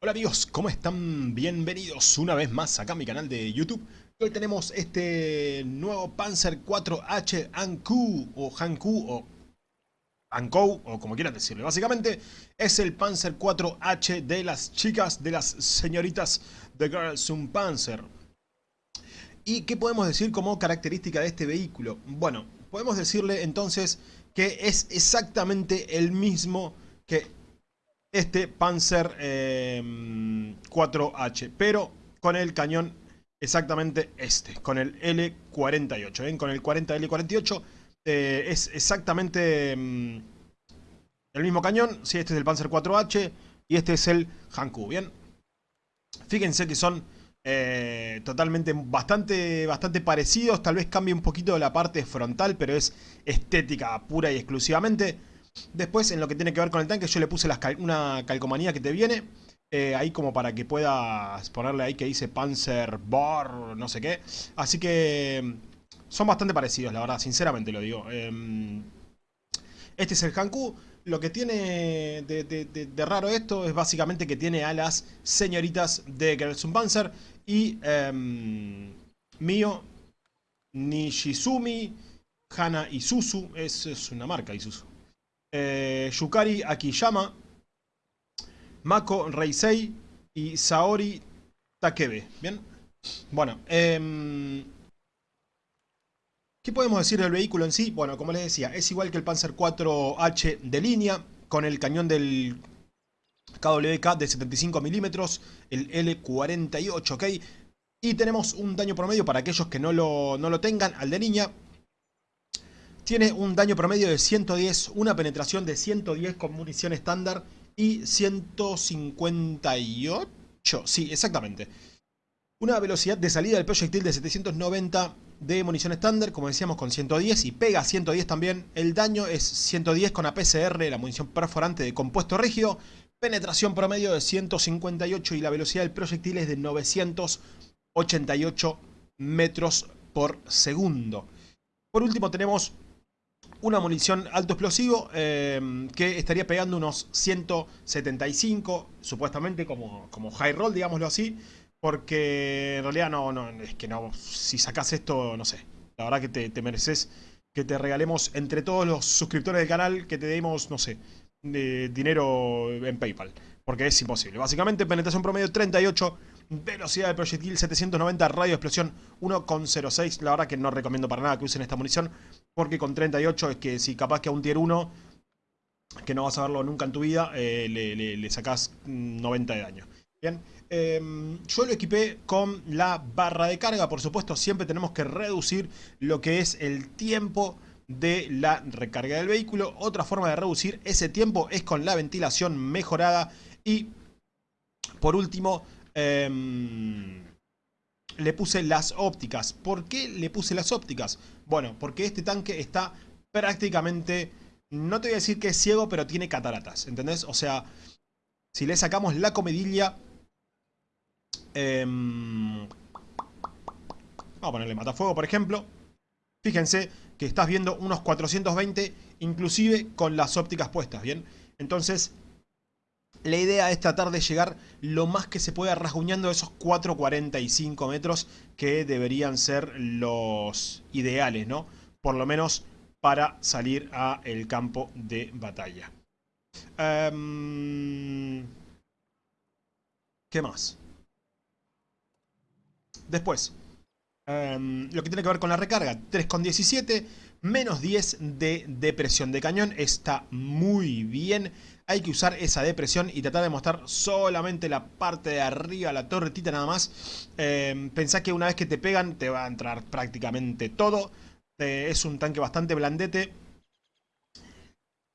Hola amigos, ¿cómo están? Bienvenidos una vez más acá a mi canal de YouTube. Hoy tenemos este nuevo Panzer 4H Anku o Hanku o Ankou o como quieran decirle. Básicamente es el Panzer 4H de las chicas, de las señoritas de Girls un Panzer. ¿Y qué podemos decir como característica de este vehículo? Bueno, podemos decirle entonces que es exactamente el mismo que este Panzer 4H, eh, pero con el cañón exactamente este, con el L48, ¿ven? Con el 40L48 eh, es exactamente mm, el mismo cañón, sí, este es el Panzer 4H y este es el Hanku, ¿bien? Fíjense que son eh, totalmente bastante, bastante parecidos, tal vez cambie un poquito la parte frontal, pero es estética pura y exclusivamente. Después, en lo que tiene que ver con el tanque, yo le puse una calcomanía que te viene. Eh, ahí como para que puedas ponerle ahí que dice Panzer Bar, no sé qué. Así que mm, son bastante parecidos, la verdad, sinceramente lo digo. Em, este es el Hanku. Lo que tiene de, raro esto es básicamente que tiene a las señoritas de Gersun Panzer y eh, Mio Nishizumi Hana Isuzu. Es, es una marca Isuzu eh, Yukari Akiyama, Mako Reisei y Saori Takebe. ¿Bien? Bueno, eh, ¿qué podemos decir del vehículo en sí? Bueno, como les decía, es igual que el Panzer 4H de línea, con el cañón del KWK de 75 milímetros, el L48, ¿ok? Y tenemos un daño promedio para aquellos que no lo, no lo tengan, al de línea, tiene un daño promedio de 110, una penetración de 110 con munición estándar y 158. Sí, exactamente. Una velocidad de salida del proyectil de 790 de munición estándar, como decíamos, con 110 y pega 110 también. El daño es 110 con APCR, la munición perforante de compuesto rígido. Penetración promedio de 158 y la velocidad del proyectil es de 988 metros por segundo. Por último tenemos una munición alto explosivo eh, que estaría pegando unos 175, supuestamente como, como high roll, digámoslo así, porque en realidad no, no, es que no, si sacas esto, no sé, la verdad que te, mereces que te regalemos entre todos los suscriptores del canal, que te demos, no sé, de dinero en Paypal, porque es imposible. Básicamente penetración promedio 38 Velocidad del proyectil 790, radio de explosión 1,06. La verdad que no recomiendo para nada que usen esta munición. Porque con 38 es que si capaz que a un tier 1, que no vas a verlo nunca en tu vida, eh, le, sacás 90 de daño. Bien, em, yo lo equipé con la barra de carga. Por supuesto, siempre tenemos que reducir lo que es el tiempo de la recarga del vehículo. Otra forma de reducir ese tiempo es con la ventilación mejorada. Y por último, Em, le puse las ópticas. ¿Por qué le puse las ópticas? Bueno, porque este tanque está prácticamente... No te voy a decir que es ciego, pero tiene cataratas, ¿entendés? O sea, si le sacamos la comedilla... Em, vamos a ponerle matafuego, por ejemplo. Fíjense que estás viendo unos 420, inclusive con las ópticas puestas, ¿bien? Entonces, la idea es tratar de llegar lo más que se pueda rasguñando esos 4.45 metros que deberían ser los ideales, ¿no? Por lo menos para salir a el campo de batalla. Em, ¿Qué más? Después, em, lo que tiene que ver con la recarga, 3,17, menos 10 de depresión de cañón, está muy bien hay que usar esa depresión y tratar de mostrar solamente la parte de arriba, la torretita nada más. Eh, pensá que una vez que te pegan te va a entrar prácticamente todo. Eh, es un tanque bastante blandete.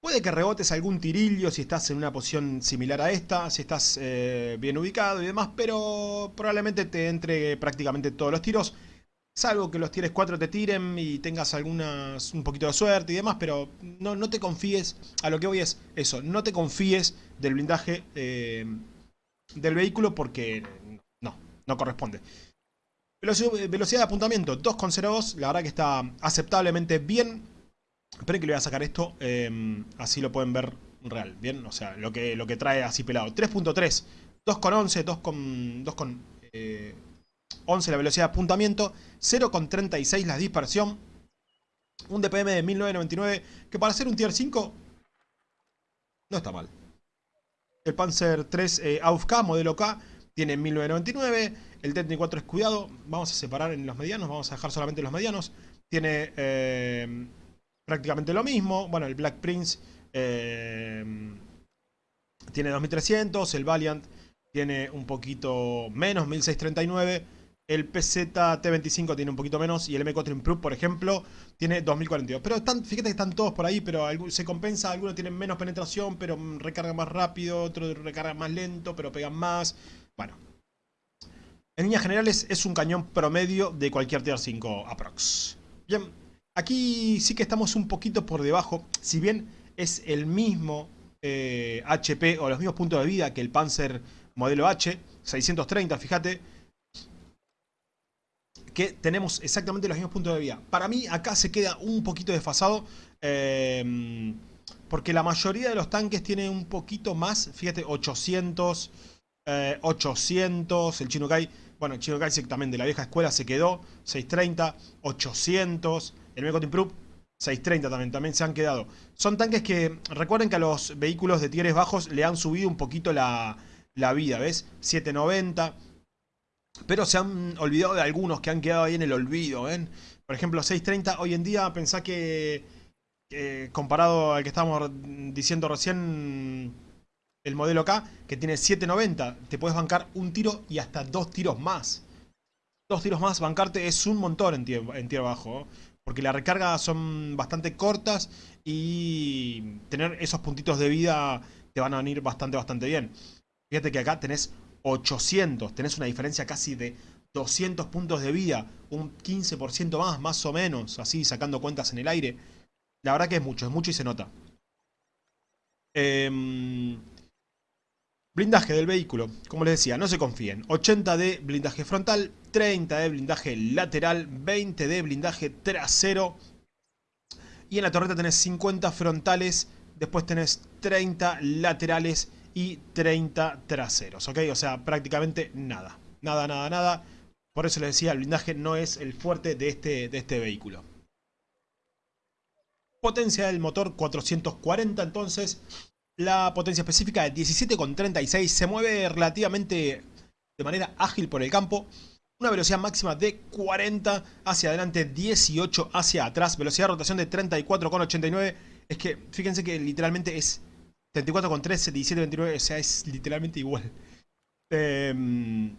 Puede que rebotes algún tirillo si estás en una posición similar a esta, si estás eh, bien ubicado y demás, pero probablemente te entre prácticamente todos los tiros. Salvo que los tires 4 te tiren y tengas algunas un poquito de suerte y demás, pero no, no te confíes, a lo que voy es eso, no te confíes del blindaje eh, del vehículo porque no, no corresponde. Velocidad, de apuntamiento 2,02, la verdad que está aceptablemente bien. Esperen que le voy a sacar esto, eh, así lo pueden ver real, bien, o sea, lo que, lo que trae así pelado. 3.3 2,11, 2,11 eh, la velocidad de apuntamiento, 0,36 la dispersión, un DPM de 1999, que para ser un tier 5 no está mal. El Panzer 3 eh, AUFK, modelo K, tiene 1999. El T-34 es cuidado. Vamos a separar en los medianos, vamos a dejar solamente los medianos. Tiene eh, prácticamente lo mismo. Bueno, el Black Prince eh, tiene 2300. El Valiant tiene un poquito menos, 1639. El PZ-T25 tiene un poquito menos y el M4 Improve, por ejemplo, tiene 2042. Pero fíjate que están todos por ahí, pero se compensa. Algunos tienen menos penetración, pero recargan más rápido. Otros recargan más lento, pero pegan más. Bueno. En líneas generales es un cañón promedio de cualquier Tier 5 aprox. Bien, aquí sí que estamos un poquito por debajo. Si bien es el mismo HP eh, o los mismos puntos de vida que el Panzer modelo H, 630, fíjate que tenemos exactamente los mismos puntos de vida. Para mí acá se queda un poquito desfasado. Eh, porque la mayoría de los tanques tiene un poquito más. Fíjate, 800, 800. Eh, el Chinukai, bueno, el Chinukai también de la vieja escuela se quedó. 630, 800. El Mekot Improve, 630 también, también se han quedado. Son tanques que, recuerden que a los vehículos de tieres bajos le han subido un poquito la, la vida, ¿ves? 790. Pero se han olvidado de algunos que han quedado ahí en el olvido, ¿ven? Por ejemplo, 630, hoy en día pensá que, comparado al que estábamos diciendo recién, el modelo K, que tiene 790, te puedes bancar un tiro y hasta dos tiros más. Dos tiros más, bancarte es un montón en tierra, en bajo, porque las recargas son bastante cortas y tener esos puntitos de vida te van a venir bastante, bastante bien. Fíjate que acá tenés 800. Tenés una diferencia casi de 200 puntos de vida. Un 15% más, más o menos. Así, sacando cuentas en el aire. La verdad que es mucho, es mucho y se nota. Em, blindaje del vehículo. Como les decía, no se confíen. 80 de blindaje frontal, 30 de blindaje lateral, 20 de blindaje trasero. Y en la torreta tenés 50 frontales, después tenés 30 laterales y 30 traseros, ¿ok? O sea, prácticamente nada. Nada, nada, nada. Por eso les decía, el blindaje no es el fuerte de este, de este vehículo. Potencia del motor 440, entonces la potencia específica de 17,36 se mueve relativamente de manera ágil por el campo. Una velocidad máxima de 40 hacia adelante, 18 hacia atrás. Velocidad de rotación de 34,89. Es que fíjense que literalmente es 34 con 13, 17, 29, o sea, es literalmente igual. Em,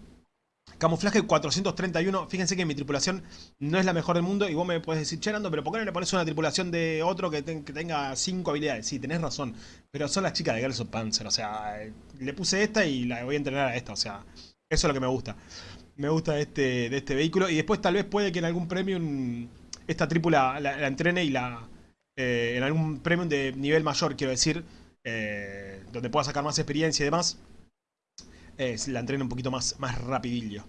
camuflaje 431, fíjense que mi tripulación no es la mejor del mundo y vos me puedes decir, che pero ¿por qué no le pones una tripulación de otro que, tenga 5 habilidades? Sí, tenés razón, pero son las chicas de Girls of Panzer, o sea, le puse esta y la voy a entrenar a esta, o sea, eso es lo que me gusta. Me gusta de este, de este vehículo y después tal vez puede que en algún premium esta tripula la, entrene y la... Eh, en algún premium de nivel mayor, quiero decir, eh, donde pueda sacar más experiencia y demás, la entrena un poquito más, más rapidillo.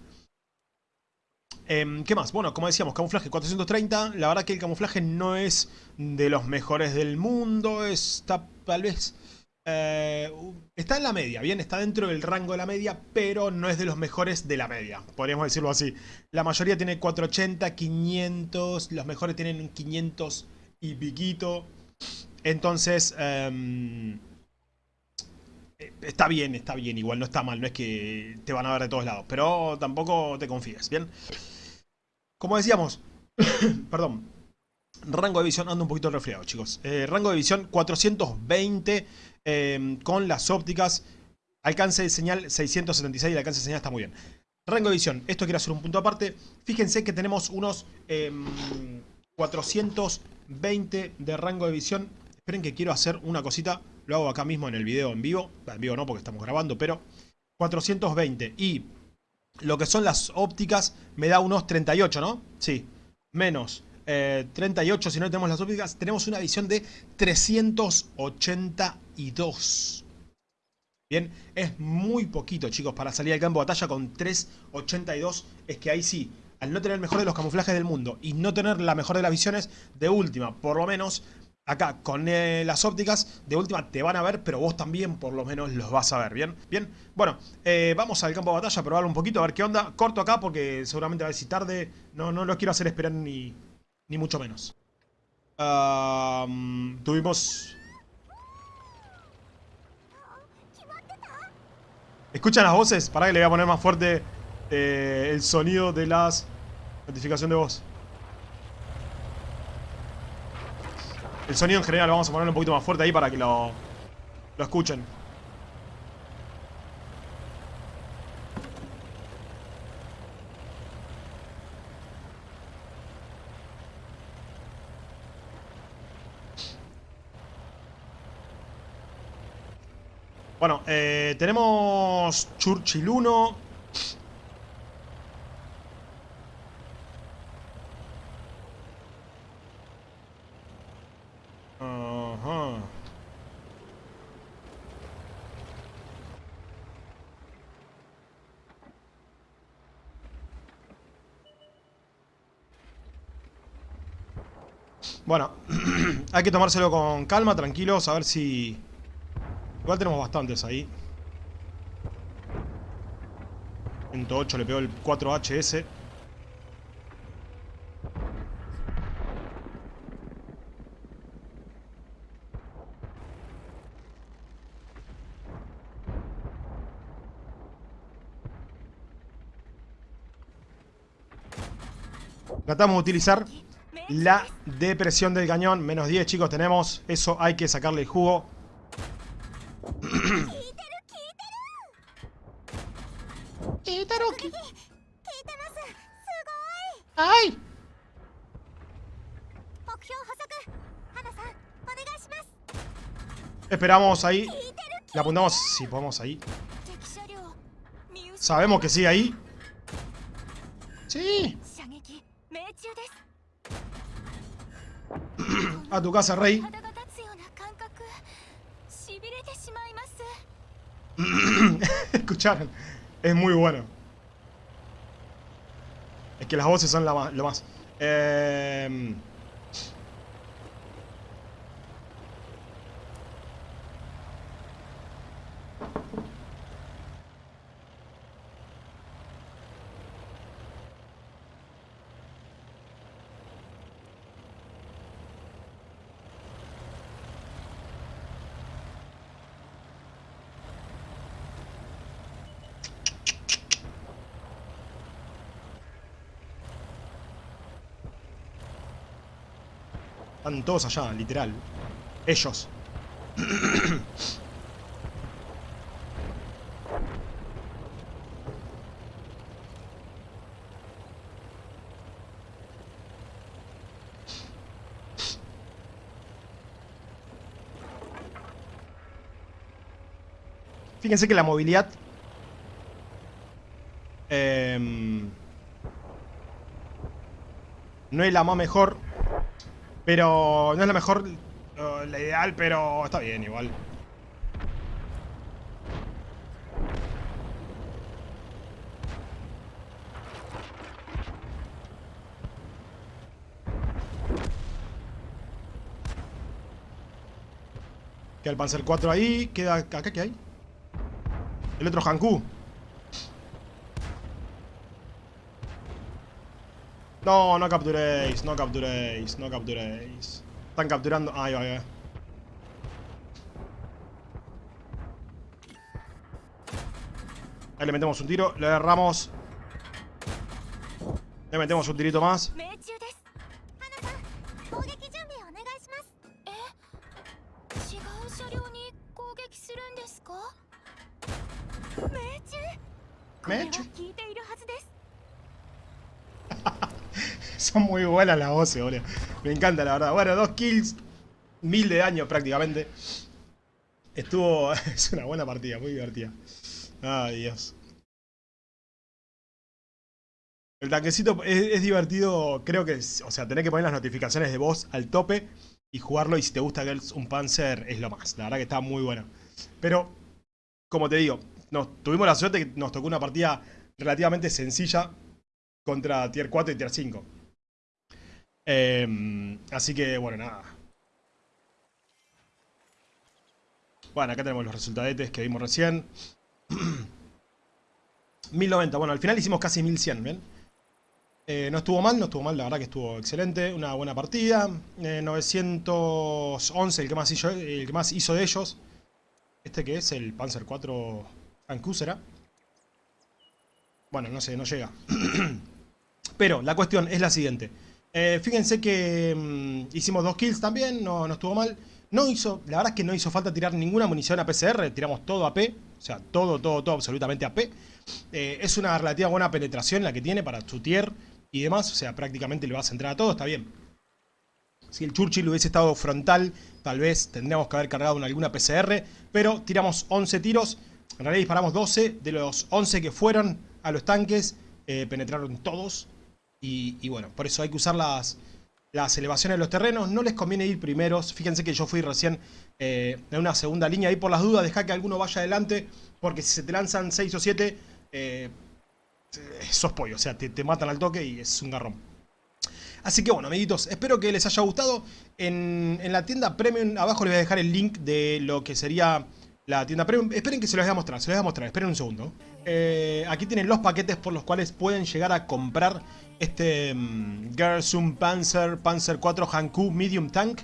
Em, ¿Qué más? Bueno, como decíamos, camuflaje 430. La verdad que el camuflaje no es de los mejores del mundo. Está tal vez... Eh, está en la media, bien, está dentro del rango de la media, pero no es de los mejores de la media, podríamos decirlo así. La mayoría tiene 480, 500, los mejores tienen 500 y piquito. Entonces, em, está bien, está bien, igual no está mal, no es que te van a ver de todos lados, pero tampoco te confíes, ¿bien? Como decíamos, perdón, rango de visión, ando un poquito resfriado, chicos. Eh, rango de visión 420 em, con las ópticas, alcance de señal 676 y el alcance de señal está muy bien. Rango de visión, esto quiero hacer un punto aparte. Fíjense que tenemos unos 420 em, de rango de visión Esperen que quiero hacer una cosita. Lo hago acá mismo en el video en vivo. En vivo no porque estamos grabando, pero 420. Y lo que son las ópticas me da unos 38, ¿no? Sí. Menos 38 eh, si no tenemos las ópticas. Tenemos una visión de 382. Bien, es muy poquito, chicos, para salir al campo de batalla con 382. Es que ahí sí, al no tener el mejor de los camuflajes del mundo y no tener la mejor de las visiones, de última, por lo menos acá con eh, las ópticas, de última te van a ver, pero vos también por lo menos los vas a ver, ¿bien? Bien, bueno, eh, vamos al campo de batalla a probarlo un poquito, a ver qué onda. Corto acá porque seguramente a ver si tarde, no, no los quiero hacer esperar ni, ni mucho menos. tuvimos... ¿Escuchan las voces? Para que le voy a poner más fuerte eh, el sonido de las notificación de voz. El sonido en general vamos a poner un poquito más fuerte ahí para que lo, lo escuchen. Bueno, eh, tenemos Churchill 1. Ajá. Bueno, hay que tomárselo con calma, tranquilos, a ver si... Igual tenemos bastantes ahí. 108 le pegó el 4HS. Tratamos de utilizar la depresión del cañón. Menos 10, chicos, tenemos. Eso hay que sacarle el jugo. ¡Ay! Esperamos ahí. Le apuntamos si podemos ahí. Sabemos que sigue ahí. Sí. A tu casa, rey. Escucharon. Es muy bueno. Es que las voces son lo más. Eh... Están todos allá, literal. Ellos. Fíjense que la movilidad... Em, no es la más mejor pero no es la mejor, la ideal, pero está bien igual. Queda el Panzer 4 ahí. Queda acá, ¿qué hay? El otro Hanku. No, no capturéis, no capturéis, no capturéis. Están capturando... Ahí va, ahí. Ahí le metemos un tiro, le agarramos. Le metemos un tirito más. Son muy buenas las voces, boludo. Me encanta, la verdad. Bueno, dos kills, mil de daño prácticamente. Estuvo... es una buena partida, muy divertida. Ay, Dios. El tanquecito es, divertido, creo que, o sea, tener que poner las notificaciones de voz al tope y jugarlo y si te gusta Girls un Panzer es lo más. La verdad que está muy bueno. Pero, como te digo, nos, tuvimos la suerte que nos tocó una partida relativamente sencilla contra Tier 4 y Tier 5. Em, así que, bueno, nada. Bueno, acá tenemos los resultadetes que vimos recién. 1090, bueno, al final hicimos casi 1100, ¿bien? Eh, no estuvo mal, no estuvo mal, la verdad que estuvo excelente, una buena partida. 911, eh, el que, más hizo, el que más hizo de ellos. Este que es el Panzer 4 Anku, ¿será? Bueno, no sé, no llega. Pero la cuestión es la siguiente. Eh, fíjense que mm, hicimos dos kills también, no, no estuvo mal. No hizo, la verdad es que no hizo falta tirar ninguna munición a PCR, tiramos todo a P. O sea, todo, todo, todo, absolutamente a P. es una relativa buena penetración la que tiene para su tier y demás, o sea, prácticamente le va a centrar a todo, está bien. Si el Churchill hubiese estado frontal, tal vez tendríamos que haber cargado en alguna PCR, pero tiramos 11 tiros, en realidad disparamos 12, de los 11 que fueron a los tanques, eh, penetraron todos, y, bueno, por eso hay que usar las, las elevaciones de los terrenos, no les conviene ir primeros, fíjense que yo fui recién eh, en una segunda línea, ahí por las dudas, deja que alguno vaya adelante, porque si se te lanzan 6 o 7, eh, sos pollo, o sea, te, matan al toque y es un garrón. Así que bueno, amiguitos, espero que les haya gustado. En, la tienda Premium, abajo les voy a dejar el link de lo que sería la tienda Premium. Esperen que se los voy a mostrar, se los voy a mostrar, esperen un segundo. Eh, aquí tienen los paquetes por los cuales pueden llegar a comprar este um, Panzer, Panzer 4 Hanku Medium Tank.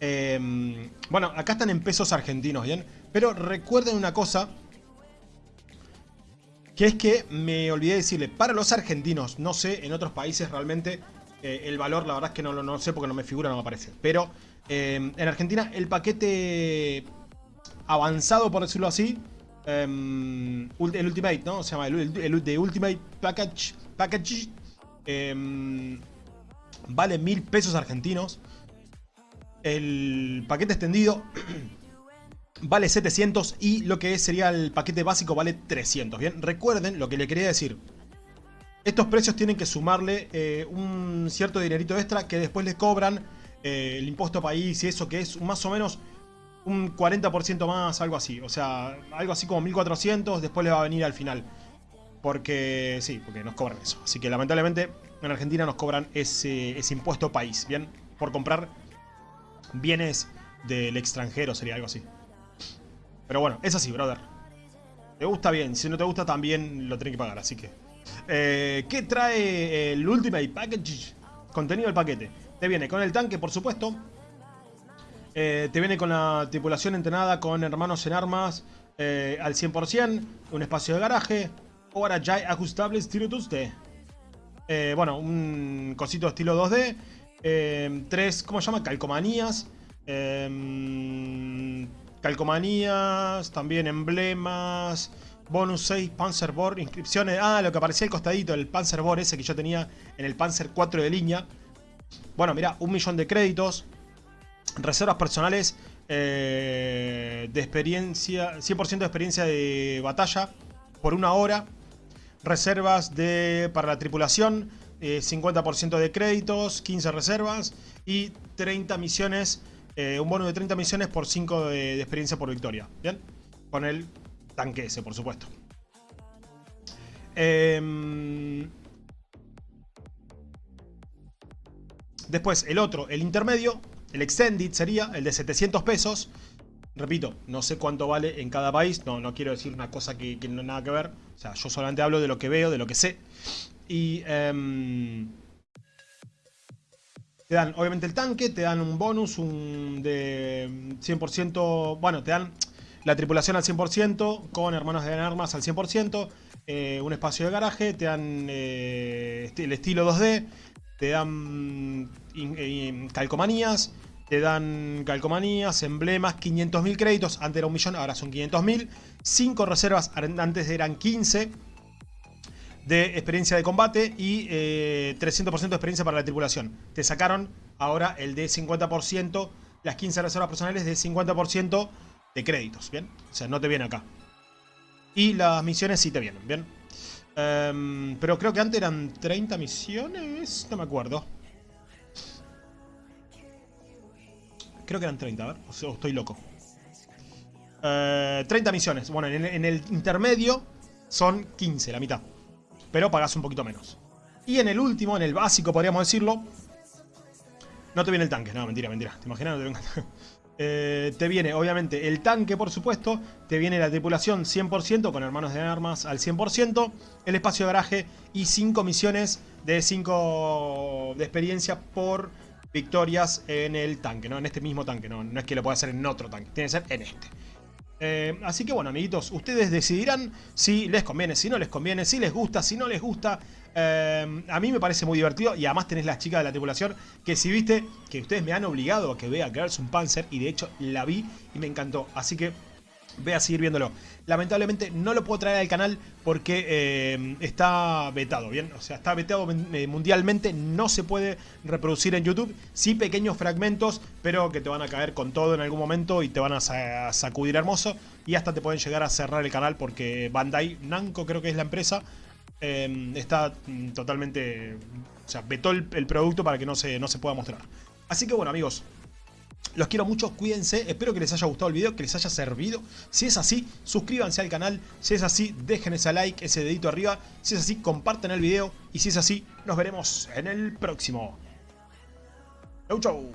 Em, bueno, acá están en pesos argentinos, ¿bien? Pero recuerden una cosa, que es que me olvidé decirle, para los argentinos, no sé, en otros países realmente eh, el valor, la verdad es que no lo sé porque no me figura, no me aparece. Pero eh, en Argentina el paquete avanzado, por decirlo así, em, el Ultimate, ¿no? Se llama el, de Ultimate Package, package em, vale mil pesos argentinos. El paquete extendido vale 700 y lo que sería el paquete básico vale 300. Bien, recuerden lo que le quería decir. Estos precios tienen que sumarle eh, un cierto dinerito extra que después les cobran eh, el impuesto país y eso que es más o menos un 40% más, algo así. O sea, algo así como 1400, después le va a venir al final. Porque, sí, porque nos cobran eso. Así que lamentablemente en Argentina nos cobran ese, ese impuesto país, ¿bien? Por comprar bienes del extranjero, sería algo así. Pero bueno, es así, brother. Te gusta bien, si no te gusta también lo tenés que pagar, así que... Eh, ¿Qué trae el Ultimate Package? Contenido del paquete. Te viene con el tanque, por supuesto. Eh, te viene con la tripulación entrenada con hermanos en armas eh, al 100%. Un espacio de garaje. Ahora ya ajustable estilo 2D. bueno, un cosito estilo 2D. tres, ¿cómo se llama? Calcomanías calcomanías, también emblemas, bonus 6, Panzerboard, inscripciones. Ah, lo que aparecía al costadito, el Panzerboard ese que yo tenía en el Panzer 4 de línea. Bueno, mira, un millón de créditos, reservas personales eh, de experiencia, 100% de experiencia de batalla por una hora, reservas de, para la tripulación, 50% eh, de créditos, 15 reservas y 30 misiones eh, un bono de 30 misiones por 5 de, experiencia por victoria. ¿Bien? Con el tanque ese, por supuesto. Em, después, el otro, el intermedio, el extended sería el de 700 pesos. Repito, no sé cuánto vale en cada país. No, no quiero decir una cosa que, no nada que ver. O sea, yo solamente hablo de lo que veo, de lo que sé. Y... Em, te dan obviamente el tanque, te dan un bonus un de 100%, bueno, te dan la tripulación al 100%, con hermanos de armas al 100%, eh, un espacio de garaje, te dan eh, el estilo 2D, te dan calcomanías, te dan calcomanías, emblemas, 500.000 créditos, antes era un millón, ahora son 500.000, 5 reservas, antes eran 15 de experiencia de combate y 300% eh, de experiencia para la tripulación. Te sacaron ahora el de 50%, las 15 reservas personales de 50% de créditos, ¿bien? O sea, no te viene acá. Y las misiones sí te vienen, ¿bien? Em, pero creo que antes eran 30 misiones, no me acuerdo. Creo que eran 30, a ver, o estoy loco. 30 eh, misiones, bueno, en el intermedio son 15, la mitad pero pagas un poquito menos. Y en el último, en el básico podríamos decirlo, no te viene el tanque, no, mentira, mentira. ¿Te imaginas? No te Eh, te viene obviamente el tanque por supuesto, te viene la tripulación 100% con hermanos de armas al 100%, el espacio de garaje y 5 misiones de 5 de experiencia por victorias en el tanque, ¿no? En este mismo tanque, no, no es que lo pueda hacer en otro tanque, tiene que ser en este. Eh, así que bueno, amiguitos, ustedes decidirán si les conviene, si no les conviene, si les gusta, si no les gusta. Eh, a mí me parece muy divertido y además tenés las chicas de la tripulación que si viste que ustedes me han obligado a que vea Girls un Panzer y de hecho la vi y me encantó. Así que voy a seguir viéndolo. Lamentablemente no lo puedo traer al canal porque eh, está vetado, ¿bien? O sea, está vetado mundialmente, no se puede reproducir en YouTube. Sí pequeños fragmentos, pero que te van a caer con todo en algún momento y te van a sacudir hermoso. Y hasta te pueden llegar a cerrar el canal porque Bandai Namco creo que es la empresa Em, está mm, totalmente... O sea, vetó el, producto para que no se, no se pueda mostrar. Así que bueno, amigos, los quiero mucho, cuídense, espero que les haya gustado el video, que les haya servido. Si es así, suscríbanse al canal, si es así, dejen ese like, ese dedito arriba. Si es así, compartan el video y si es así, nos veremos en el próximo. Chau chau.